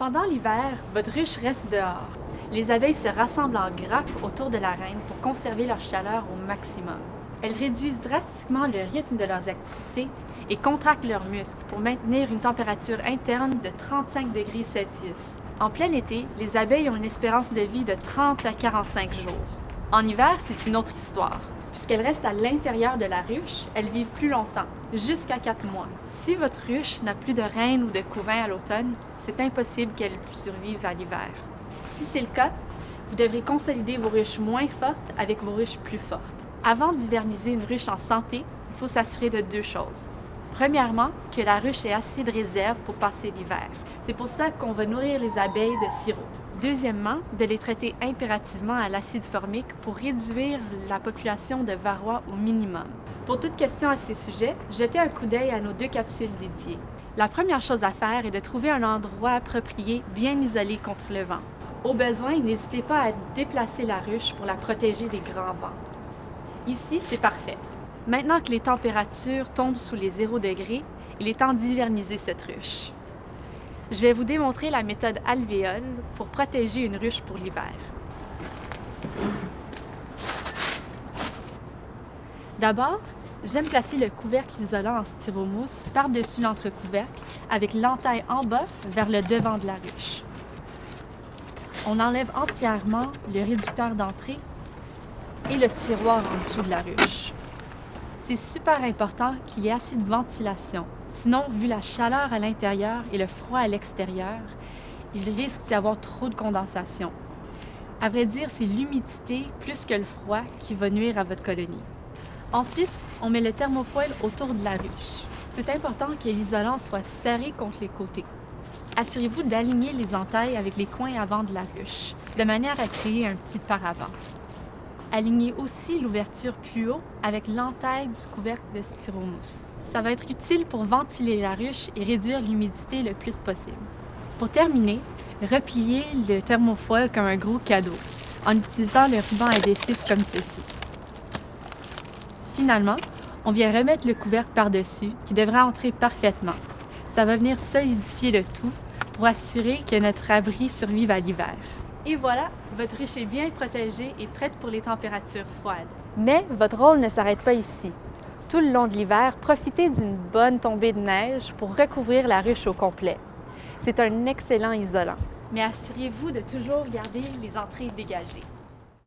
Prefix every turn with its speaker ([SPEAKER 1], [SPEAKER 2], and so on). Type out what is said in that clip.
[SPEAKER 1] Pendant l'hiver, votre ruche reste dehors. Les abeilles se rassemblent en grappes autour de la reine pour conserver leur chaleur au maximum. Elles réduisent drastiquement le rythme de leurs activités et contractent leurs muscles pour maintenir une température interne de 35 degrés Celsius. En plein été, les abeilles ont une espérance de vie de 30 à 45 jours. En hiver, c'est une autre histoire. Puisqu'elles restent à l'intérieur de la ruche, elles vivent plus longtemps, jusqu'à 4 mois. Si votre ruche n'a plus de reine ou de couvain à l'automne, c'est impossible qu'elle survive à l'hiver. Si c'est le cas, vous devrez consolider vos ruches moins fortes avec vos ruches plus fortes. Avant d'hiverniser une ruche en santé, il faut s'assurer de deux choses. Premièrement, que la ruche ait assez de réserve pour passer l'hiver. C'est pour ça qu'on va nourrir les abeilles de sirop. Deuxièmement, de les traiter impérativement à l'acide formique pour réduire la population de varroa au minimum. Pour toute question à ces sujets, jetez un coup d'œil à nos deux capsules dédiées. La première chose à faire est de trouver un endroit approprié, bien isolé contre le vent. Au besoin, n'hésitez pas à déplacer la ruche pour la protéger des grands vents. Ici, c'est parfait. Maintenant que les températures tombent sous les 0 degrés, il est temps d'hiverniser cette ruche. Je vais vous démontrer la méthode alvéole pour protéger une ruche pour l'hiver. D'abord, j'aime placer le couvercle isolant en styromousse par-dessus l'entrecouvercle avec l'entaille en bas vers le devant de la ruche. On enlève entièrement le réducteur d'entrée et le tiroir en dessous de la ruche. C'est super important qu'il y ait assez de ventilation Sinon, vu la chaleur à l'intérieur et le froid à l'extérieur, il risque d'y avoir trop de condensation. À vrai dire, c'est l'humidité plus que le froid qui va nuire à votre colonie. Ensuite, on met le thermofoil autour de la ruche. C'est important que l'isolant soit serré contre les côtés. Assurez-vous d'aligner les entailles avec les coins avant de la ruche, de manière à créer un petit paravent. Alignez aussi l'ouverture plus haut avec l'entaille du couvercle de styromousse. Ça va être utile pour ventiler la ruche et réduire l'humidité le plus possible. Pour terminer, repliez le thermofoil comme un gros cadeau en utilisant le ruban adhésif comme ceci. Finalement, on vient remettre le couvercle par-dessus qui devrait entrer parfaitement. Ça va venir solidifier le tout pour assurer que notre abri survive à l'hiver. Et voilà, votre ruche est bien protégée et prête pour les températures froides. Mais votre rôle ne s'arrête pas ici. Tout le long de l'hiver, profitez d'une bonne tombée de neige pour recouvrir la ruche au complet. C'est un excellent isolant. Mais assurez-vous de toujours garder les entrées dégagées.